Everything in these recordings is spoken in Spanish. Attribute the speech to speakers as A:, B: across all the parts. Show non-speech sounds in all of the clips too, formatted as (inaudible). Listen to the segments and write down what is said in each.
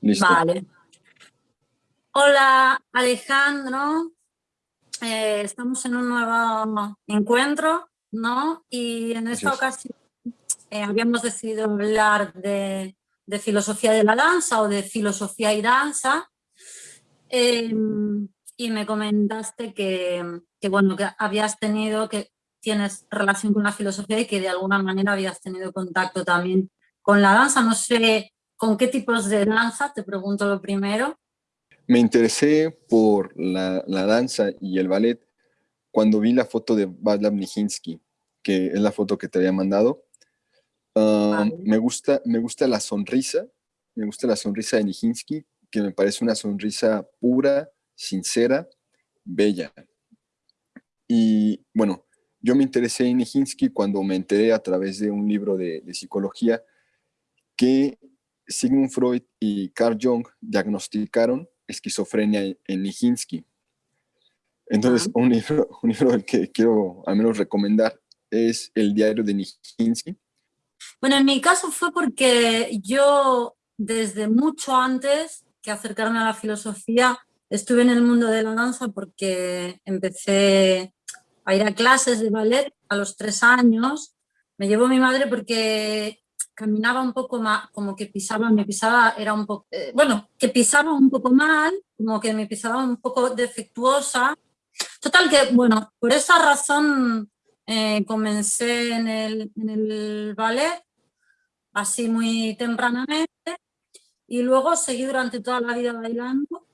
A: Listo.
B: Vale. Hola Alejandro, Eh, estamos en un nuevo encuentro, ¿no? Y en esta ocasión eh, habíamos decidido hablar de, de filosofía de la danza o de filosofía y danza. Eh, y me comentaste que, que, bueno, que habías tenido, que tienes relación con la filosofía y que de alguna manera habías tenido contacto también con la danza. No sé con qué tipos de danza, te pregunto lo primero.
A: Me interesé por la, la danza y el ballet cuando vi la foto de Václav Nijinsky, que es la foto que te había mandado. Uh,
B: Vale.
A: me, gusta, me gusta la sonrisa, me gusta la sonrisa de Nijinsky, que me parece una sonrisa pura, sincera, bella. Y bueno, yo me interesé en Nijinsky cuando me enteré a través de un libro de, de psicología que Sigmund Freud y Carl Jung diagnosticaron esquizofrenia en Nijinsky. Entonces, un libro, (laughs) un libro del que quiero al menos recomendar es El diario de Nijinsky.
B: Bueno, en mi caso fue porque yo desde mucho antes que acercarme a la filosofía estuve en el mundo de la danza porque empecé a ir a clases de ballet a los tres años. Me llevó mi madre porque caminaba un poco más, como que pisaba, me pisaba, era un poco, eh, bueno, que pisaba un poco mal, como que me pisaba un poco defectuosa. Total que, bueno, por esa razón eh, comencé en el, en el ballet, así muy tempranamente, y luego seguí durante toda la vida bailando,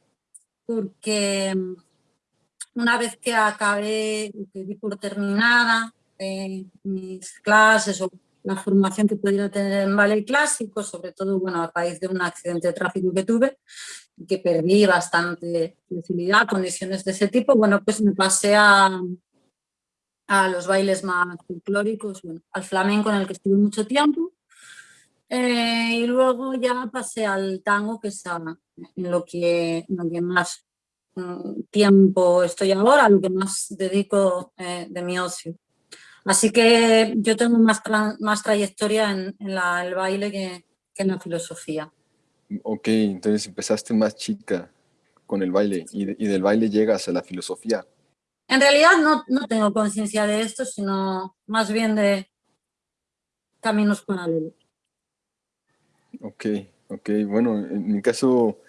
B: porque mm, una vez que acabé, que di por terminada eh, mis clases o la formación que pudiera tener en ballet clásico, sobre todo bueno, a raíz de un accidente de tráfico que tuve, que perdí bastante flexibilidad, condiciones de ese tipo, bueno, pues me pasé a, a los bailes más folclóricos, bueno, al flamenco en el que estuve mucho tiempo, eh, y luego ya pasé al tango, que es a, en lo que, lo que más mm, tiempo estoy ahora, lo que más dedico eh, de mi ocio. Así que yo tengo más, más trayectoria en, en la, el baile que, que, en la filosofía.
A: Ok, entonces empezaste más chica con el baile y, de, y del baile llegas a la filosofía.
B: En realidad no, no tengo conciencia de esto, sino más bien de caminos paralelos.
A: Ok, ok, bueno, en mi caso,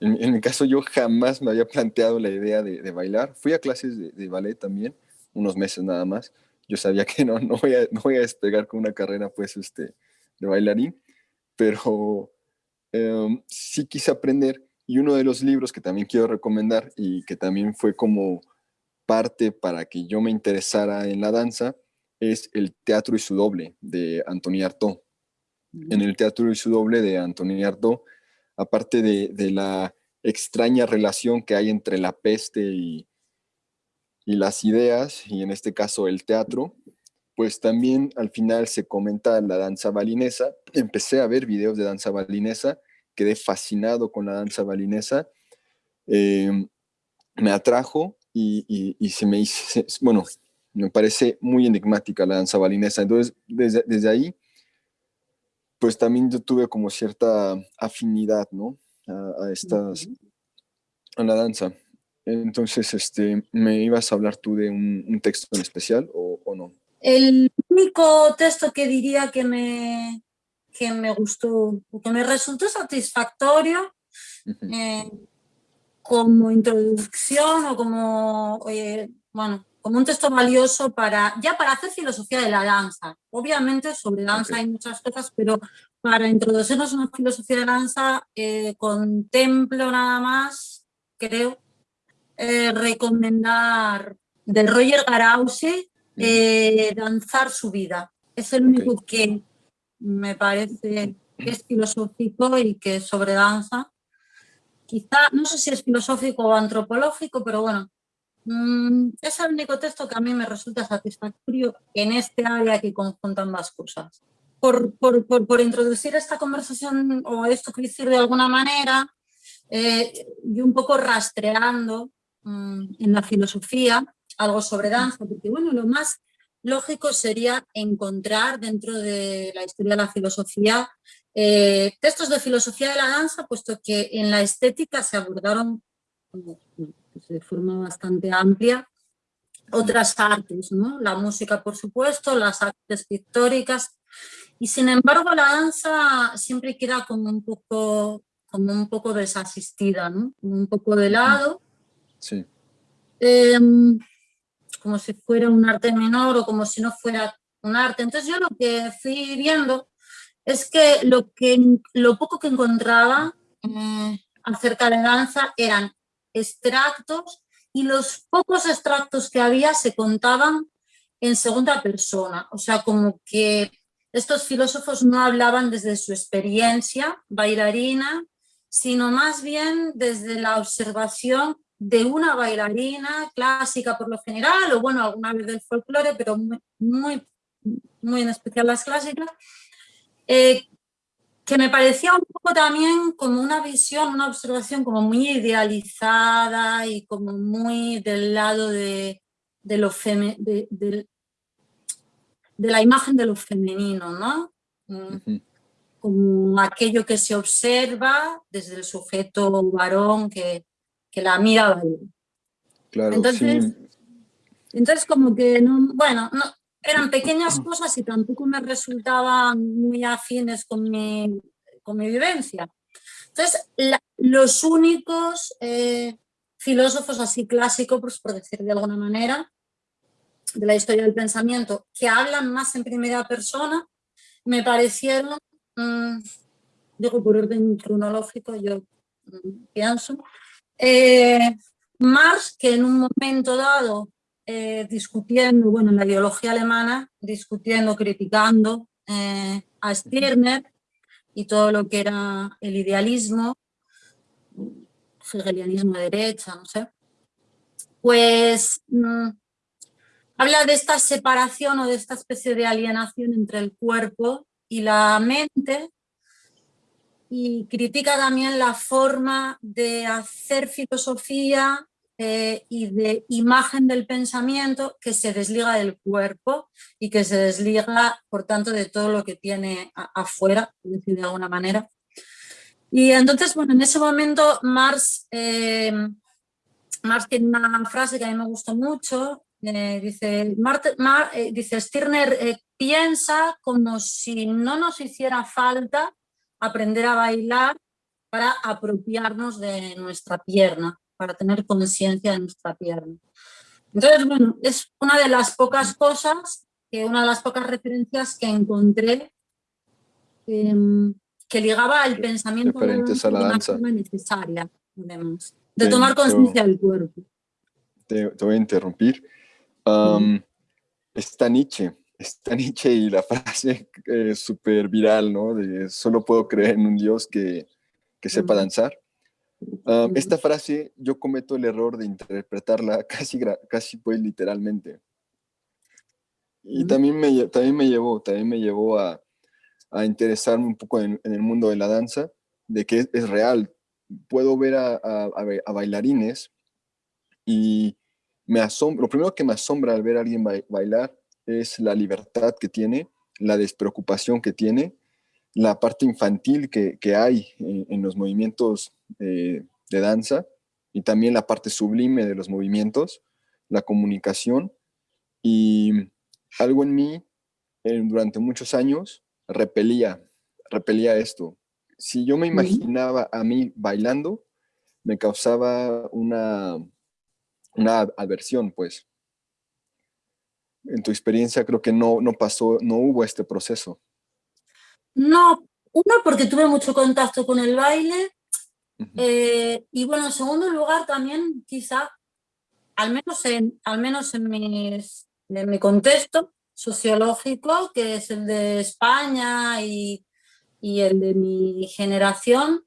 A: en, en mi caso yo jamás me había planteado la idea de, de bailar. Fui a clases de, de ballet también, unos meses nada más, yo sabía que no, no, voy a, no voy a despegar con una carrera pues este, de bailarín, pero um, sí quise aprender y uno de los libros que también quiero recomendar y que también fue como parte para que yo me interesara en la danza es El teatro y su doble de Antoni Artaud. En el teatro y su doble de Antoni Artaud, aparte de, de la extraña relación que hay entre la peste y, y las ideas, y en este caso el teatro, pues también al final se comenta la danza balinesa. Empecé a ver videos de danza balinesa, quedé fascinado con la danza balinesa, eh, me atrajo y, y, y, se me hizo, bueno, me parece muy enigmática la danza balinesa. Entonces, desde, desde ahí, pues también yo tuve como cierta afinidad, ¿no? A, a estas, a la danza. Entonces, este, ¿me ibas a hablar tú de un, un texto en especial o, o, no?
B: El único texto que diría que me, que me gustó, que me resultó satisfactorio uh -huh. eh, como introducción o como, eh, bueno, como un texto valioso para, ya para hacer filosofía de la danza. Obviamente sobre danza okay. hay muchas cosas, pero para introducirnos en una filosofía de danza eh, contemplo nada más, creo, eh, recomendar de Roger Garausi, eh, Danzar su vida. Es el único okay. que me parece que es filosófico y que es sobre danza. Quizá, no sé si es filosófico o antropológico, pero bueno, mmm, es el único texto que a mí me resulta satisfactorio en este área que conjunta ambas cosas. Por, por, por, por introducir esta conversación o esto que decir de alguna manera, eh, y un poco rastreando mmm, en la filosofía algo sobre danza, porque bueno, lo más lógico sería encontrar dentro de la historia de la filosofía eh, textos de filosofía de la danza, puesto que en la estética se abordaron de forma bastante amplia otras artes, ¿no? la música por supuesto, las artes pictóricas, y sin embargo la danza siempre queda como un poco, como un poco desasistida, ¿no? un poco de lado. Em, como si fuera un arte menor o como si no fuera un arte. Entonces yo lo que fui viendo es que lo, que, lo poco que encontraba eh, acerca de danza eran extractos y los pocos extractos que había se contaban en segunda persona. O sea, como que estos filósofos no hablaban desde su experiencia bailarina, sino más bien desde la observación de una bailarina clásica por lo general, o bueno, alguna vez del folclore, pero muy, muy, muy en especial las clásicas, eh, que me parecía un poco también como una visión, una observación como muy idealizada y como muy del lado de, de lo de, de, la imagen de lo femenino, ¿no? Como aquello que se observa desde el sujeto varón que, que la mira
A: Claro,
B: entonces, entonces como que, no, bueno, no, eran pequeñas cosas y tampoco me resultaban muy afines con mi, con mi vivencia. Entonces, los únicos eh, filósofos así clásicos, pues, por decir de alguna manera, de la historia del pensamiento, que hablan más en primera persona, me parecieron, mm, digo por orden cronológico, yo mm, pienso, eh, Marx, que en un momento dado eh, discutiendo, bueno, en la ideología alemana, discutiendo, criticando eh, a Stirner y todo lo que era el idealismo, hegelianismo de derecha, no sé, pues mm, habla de esta separación o de esta especie de alienación entre el cuerpo y la mente y critica también la forma de hacer filosofía eh, y de imagen del pensamiento que se desliga del cuerpo y que se desliga, por tanto, de todo lo que tiene afuera, de alguna manera. Y entonces, bueno, en ese momento Marx, eh, Marx tiene una frase que a mí me gustó mucho, eh, dice, dice, Stirner piensa como si no nos hiciera falta aprender a bailar para apropiarnos de nuestra pierna para tener conciencia de nuestra pierna. Entonces, bueno, es una de las pocas cosas, que una de las pocas referencias que encontré em, que ligaba al pensamiento
A: de la danza.
B: necesaria, además, de tomar conciencia del cuerpo.
A: Te, voy a interrumpir. está Nietzsche, está Nietzsche y la (laughs) frase es súper viral, ¿no? De solo puedo creer en un Dios que, que sepa danzar. Ah, esta frase yo cometo el error de interpretarla (laughs) casi, casi pues literalmente. Y también me, también me llevó, también me llevó a, a interesarme un poco en, el mundo de la danza, de que es, real. Puedo ver a, a, bailarines y me asombra, lo primero que me asombra al ver a alguien bailar es la libertad que tiene, la despreocupación que tiene, la parte infantil que, que hay en, en, los movimientos de danza y también la parte sublime de los movimientos, la comunicación y algo en mí durante muchos años repelía, repelía esto. Si yo me imaginaba a mí bailando, me causaba una, una aversión, pues. En tu experiencia creo que no, no pasó, no hubo este proceso.
B: No, uno porque tuve mucho contacto con el baile eh, y bueno, en segundo lugar también quizá, al menos en, al menos en, mis, en mi contexto sociológico, que es el de España y, y el de mi generación,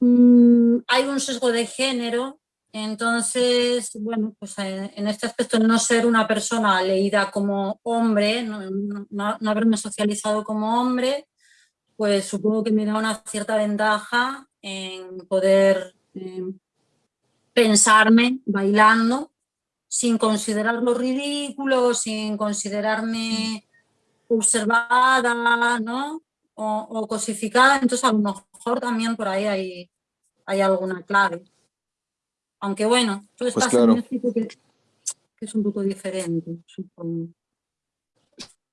B: mm, hay un sesgo de género, entonces, bueno, pues eh, en este aspecto no ser una persona leída como hombre, no, haberme socializado como hombre, pues supongo que me da una cierta ventaja en poder em, pensarme bailando sin considerarlo ridículo, sin considerarme observada, ¿no? o, cosificada, entonces a lo mejor también por ahí hay alguna clave. Aunque bueno, tú pues estás en México que, es un poco diferente, supongo.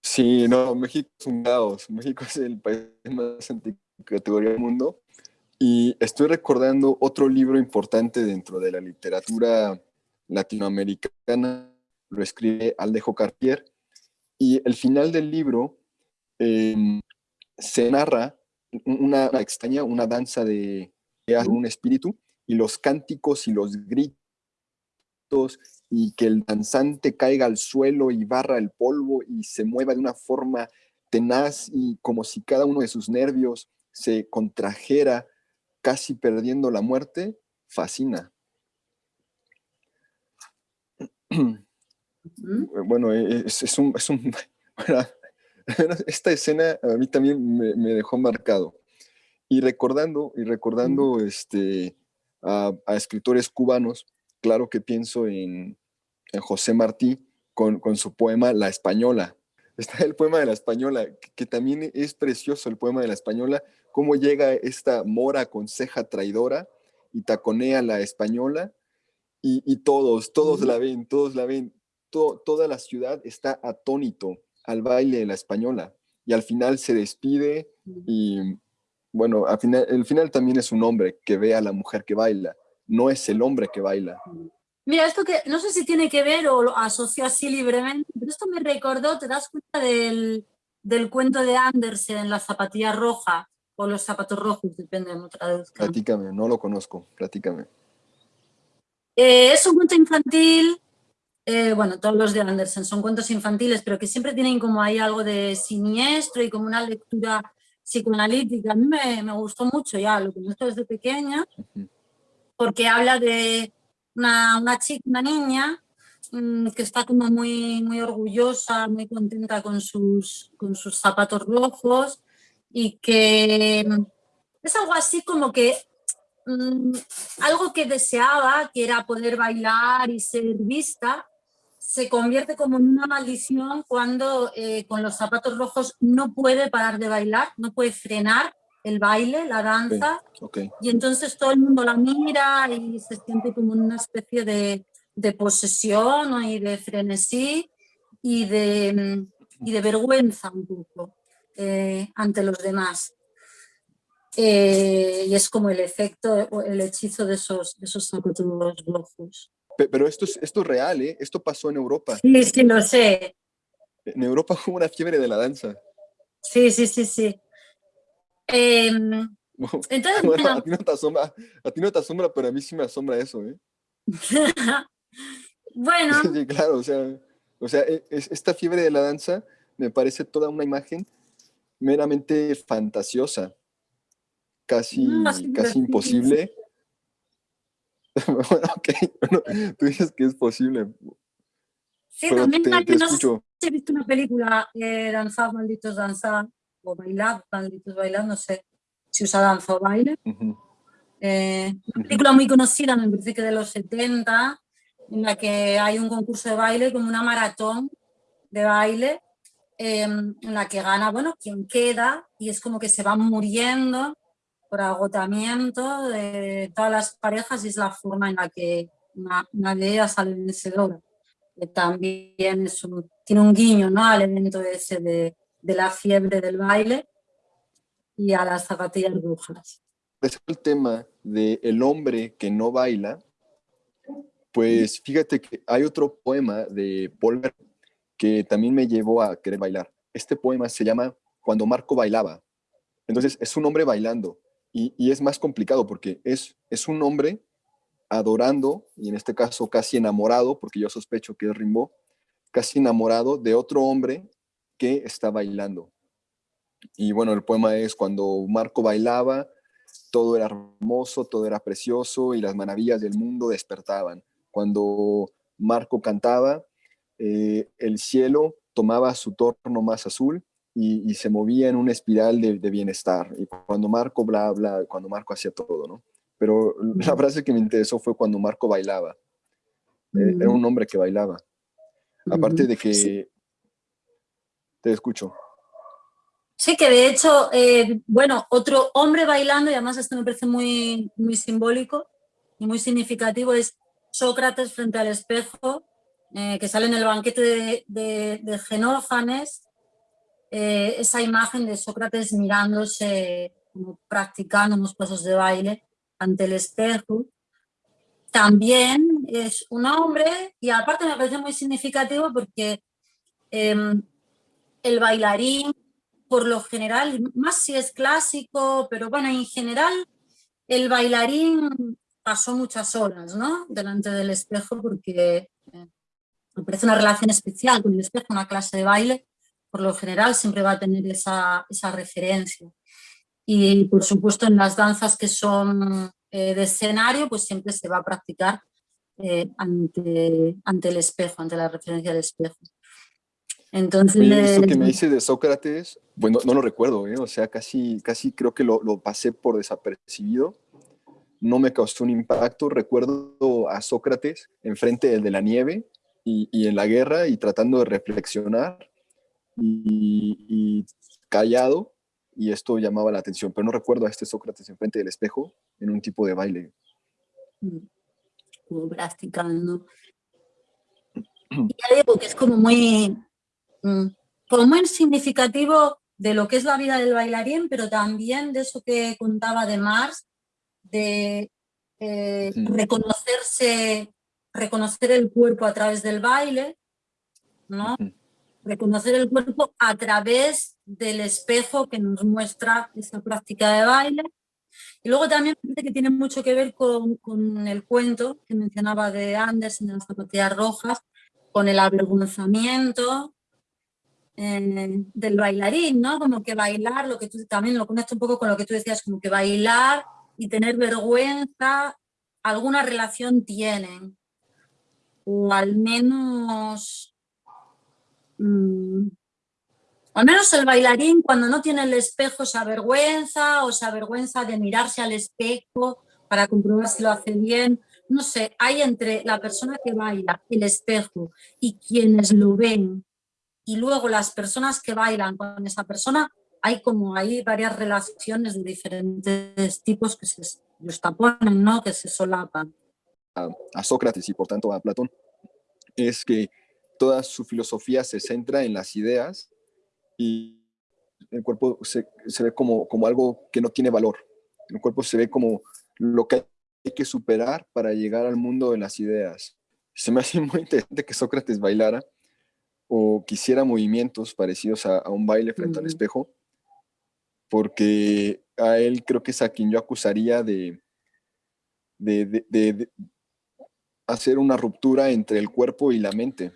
A: Sí, no, México es un caos. México es el país más anticategoría del mundo. Y estoy recordando otro libro importante dentro de la literatura latinoamericana, lo escribe Aldejo Cartier, y el final del libro em, se narra una, extraña, una danza de, un espíritu, y los cánticos y los gritos, y que el danzante caiga al suelo y barra el polvo y se mueva de una forma tenaz y como si cada uno de sus nervios se contrajera, casi perdiendo la muerte, fascina. Bueno, es, un, es un (laughs) esta escena a mí también me, dejó marcado. Y recordando, y recordando este, a, escritores cubanos, claro que pienso en, José Martí con, su poema La Española. (laughs) Está el poema de La Española, que, también es precioso el poema de La Española, cómo llega esta mora con ceja traidora y taconea la española, y, todos, todos la ven, todos la ven, toda la ciudad está atónito al baile de la española y al final se despide y bueno, al final, el final también es un hombre que ve a la mujer que baila, no es el hombre que baila.
B: Mira, esto que no sé si tiene que ver o lo asocio así libremente, pero esto me recordó, ¿te das cuenta del, del cuento de Andersen, La zapatilla roja o los zapatos rojos, depende de otra traduzca?
A: Platícame, no lo conozco, platícame.
B: Eh, es un cuento infantil eh, bueno, todos los de Andersen son cuentos infantiles, pero que siempre tienen como ahí algo de siniestro y como una lectura psicoanalítica. A mí me, gustó mucho ya, lo conozco desde pequeña, porque habla de una, chica, una niña, mm, que está como muy, muy orgullosa, muy contenta con sus, con sus zapatos rojos y que es algo así como que mm, algo que deseaba, que era poder bailar y ser vista, se convierte como en una maldición cuando eh, con los zapatos rojos no puede parar de bailar, no puede frenar el baile, la danza, y entonces todo el mundo la mira y se siente como una especie de, posesión y de frenesí y de, de vergüenza un poco eh, ante los demás. Eh, y es como el efecto, el hechizo de esos, de esos zapatos rojos.
A: Pero esto es, esto real, ¿eh? Esto pasó en Europa.
B: Sí, sí, lo sé.
A: En Europa (laughs) hubo una fiebre de la danza.
B: Sí, sí, sí, sí. Em,
A: entonces, a, ti no te asombra, a ti no te asombra, pero a mí sí me asombra eso, ¿eh? (laughs)
B: bueno. (laughs)
A: Sí, claro, o sea, o sea e, esta fiebre de la danza me parece toda una imagen meramente fantasiosa, casi, casi imposible. (laughs) bueno, ok, tú dices que es posible.
B: Sí, también hay que no he visto una película, eh, Danzad, Malditos Danzad, o Bailad, Malditos Bailad, no sé si usa danza o baile. Eh, una película muy conocida, me parece que de los 70, en la que hay un concurso de baile, como una maratón de baile, em, en la que gana, bueno, quien queda, y es como que se van muriendo por agotamiento de todas las parejas y es la forma en la que una, de ellas sale vencedora. Que también es tiene un guiño ¿no? al elemento ese de, de la fiebre del baile y a las zapatillas brujas.
A: el tema del el hombre que no baila, pues fíjate que hay otro poema de Paul que también me llevó a querer bailar. Este poema se llama Cuando Marco bailaba. Entonces es un hombre bailando y, es más complicado porque es, un hombre adorando, y en este caso casi enamorado, porque yo sospecho que es Rimbaud, casi enamorado de otro hombre que está bailando. Y bueno, el poema es cuando Marco bailaba, todo era hermoso, todo era precioso y las maravillas del mundo despertaban. Cuando Marco cantaba, eh, el cielo tomaba su torno más azul y, se movía en una espiral de, bienestar. Y cuando Marco bla, bla, cuando Marco hacía todo, ¿no? Pero la frase que me interesó fue cuando Marco bailaba. Eh, era un hombre que bailaba. Aparte de que... Te escucho.
B: Sí, que de hecho, eh, bueno, otro hombre bailando, y además esto me parece muy, muy simbólico y muy significativo, es Sócrates frente al espejo, eh, que sale en el banquete de, Genófanes, eh, esa imagen de Sócrates mirándose, como practicando unos pasos de baile ante el espejo. También es un hombre, y aparte me parece muy significativo porque em, el bailarín por lo general, más si es clásico, pero bueno, en general el bailarín pasó muchas horas, ¿no? Delante del espejo porque eh, me parece una relación especial con el espejo, una clase de baile, por lo general siempre va a tener esa, referencia. Y por supuesto en las danzas que son eh, de escenario, pues siempre se va a practicar eh, ante, ante el espejo, ante la referencia del espejo.
A: Entonces... Eso que me dice de Sócrates, bueno, no lo recuerdo, ¿eh? o sea, casi, casi creo que lo, lo, pasé por desapercibido. No me causó un impacto. Recuerdo a Sócrates enfrente de la nieve y, y en la guerra y tratando de reflexionar y, y, callado y esto llamaba la atención, pero no recuerdo a este Sócrates enfrente del espejo en un tipo de baile.
B: Mm. Como practicando. Ya digo que es como muy, Mm. como muy significativo de lo que es la vida del bailarín, pero también de eso que contaba de Mars, de eh, reconocerse, reconocer el cuerpo a través del baile, ¿no? Reconocer el cuerpo a través del espejo que nos muestra esa práctica de baile. Y luego también que tiene mucho que ver con, con el cuento que mencionaba de Anderson en las zapatillas rojas, con el avergonzamiento, del bailarín, ¿no? Como que bailar, lo que tú también lo conecto un poco con lo que tú decías, como que bailar y tener vergüenza, alguna relación tienen. O al menos... Mm, al menos el bailarín cuando no tiene el espejo se avergüenza o se avergüenza de mirarse al espejo para comprobar si lo hace bien. No sé, hay entre la persona que baila, el espejo y quienes lo ven y luego las personas que bailan con esa persona, hay como hay varias relaciones de diferentes tipos que se ponen, ¿no? que se solapan.
A: A, Sócrates y por tanto a Platón, es que toda su filosofía se centra en las ideas y el cuerpo se, se, ve como, como algo que no tiene valor. El cuerpo se ve como lo que hay que superar para llegar al mundo de las ideas. Se me hace (laughs) muy interesante que Sócrates bailara o quisiera movimientos parecidos a, un baile frente al espejo, porque a él creo que es a quien yo acusaría de, de, hacer una ruptura entre el cuerpo y la mente.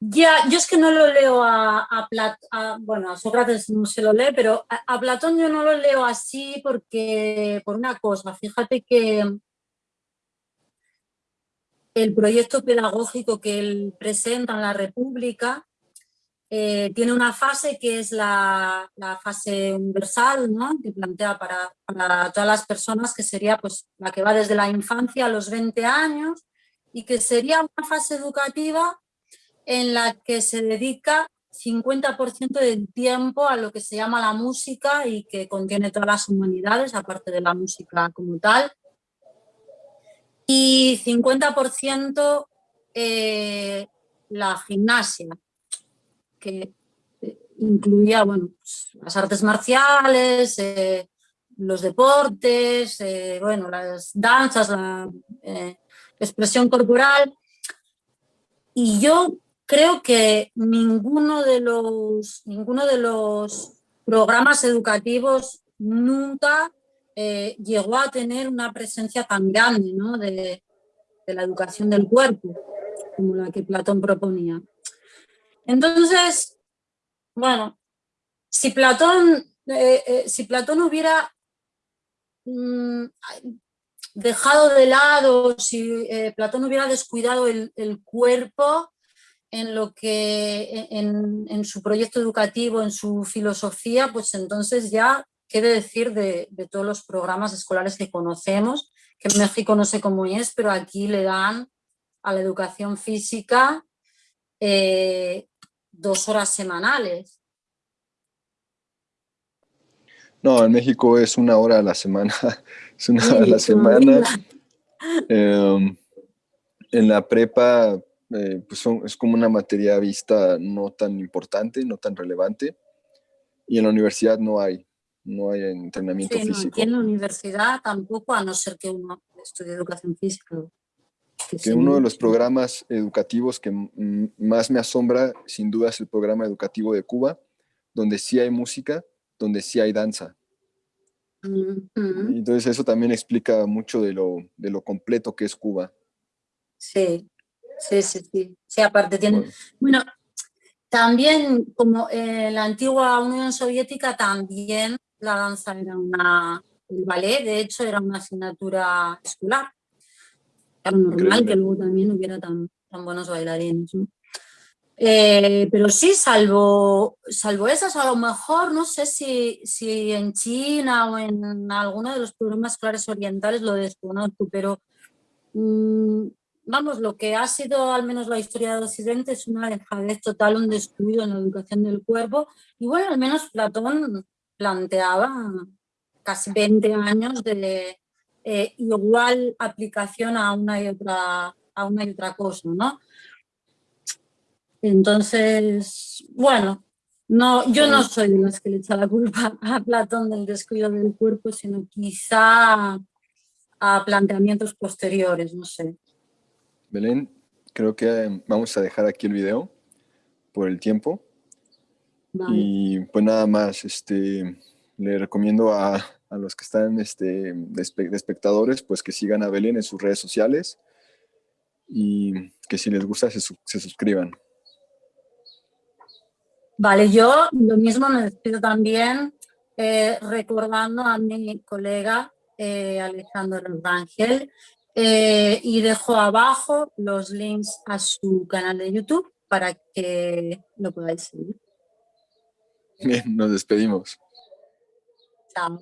B: Ya, yo es que no lo leo a, a, bueno, a Sócrates no se lo lee, pero a, Platón yo no lo leo así porque, por una cosa, fíjate que el proyecto pedagógico que él presenta en la República eh, tiene una fase que es la, fase universal, ¿no? que plantea para, todas las personas, que sería pues, la que va desde la infancia a los 20 años y que sería una fase educativa en la que se dedica 50% del tiempo a lo que se llama la música y que contiene todas las humanidades, aparte de la música como tal, y 50% eh, la gimnasia, que eh, incluía bueno, pues, las artes marciales, eh, los deportes, eh, bueno, las danzas, la expresión corporal. Y yo creo que ninguno de los, ninguno de los programas educativos nunca llegó a tener una presencia tan grande ¿no? de, la educación del cuerpo como la que Platón proponía. Entonces, bueno, si Platón, eh, eh, si Platón hubiera mm, dejado de lado, si eh, Platón hubiera descuidado el, cuerpo en, lo que, en, su proyecto educativo, en su filosofía, pues entonces ya quiere decir de, de todos los programas escolares que conocemos, que en México no sé cómo es, pero aquí le dan a la educación física dos horas semanales.
A: No, en México es una hora a la semana. (laughs) Es una hora a la semana. Em, en la prepa eh, pues es como una materia vista no tan importante, no tan relevante. Y en la universidad no hay, no hay entrenamiento
B: sí,
A: físico.
B: No, en la universidad tampoco, a no ser que uno estudie educación física.
A: Que, uno de los programas educativos que más me asombra, sin duda, es el programa educativo de Cuba, donde sí hay música, donde sí hay danza. Entonces eso también explica mucho de lo, de lo completo que es Cuba.
B: Sí, sí, sí, sí. Sí, aparte tiene... Bueno, también como en la antigua Unión Soviética también la danza era una... El ballet, de hecho, era una asignatura escolar. Era normal que luego también hubiera tan, tan buenos bailarines. ¿no? Eh, pero sí, salvo, salvo esas, a lo mejor, no sé si, si en China o en alguno de los programas escolares orientales lo desconozco, pero mmm, vamos, lo que ha sido al menos la historia de Occidente es una dejadez total, un descuido en la educación del cuerpo. Y bueno, al menos Platón planteaba casi 20 años de eh, igual aplicación a una y otra, a una y otra cosa, ¿no? Entonces, bueno, no, yo no soy de las que le echa la culpa a Platón del descuido del cuerpo, sino quizá a planteamientos posteriores, no sé.
A: Belén, creo que vamos a dejar aquí el video por el tiempo. Y pues nada más, este, le recomiendo a, a los que están este, de, espectadores, pues que sigan a Belén en sus redes sociales y que si les gusta se, se suscriban.
B: Vale, yo lo mismo me despido también eh, recordando a mi colega eh, Alejandro Rangel eh, y dejo abajo los links a su canal de YouTube para que lo podáis seguir.
A: Bien, nos despedimos.
B: Chao.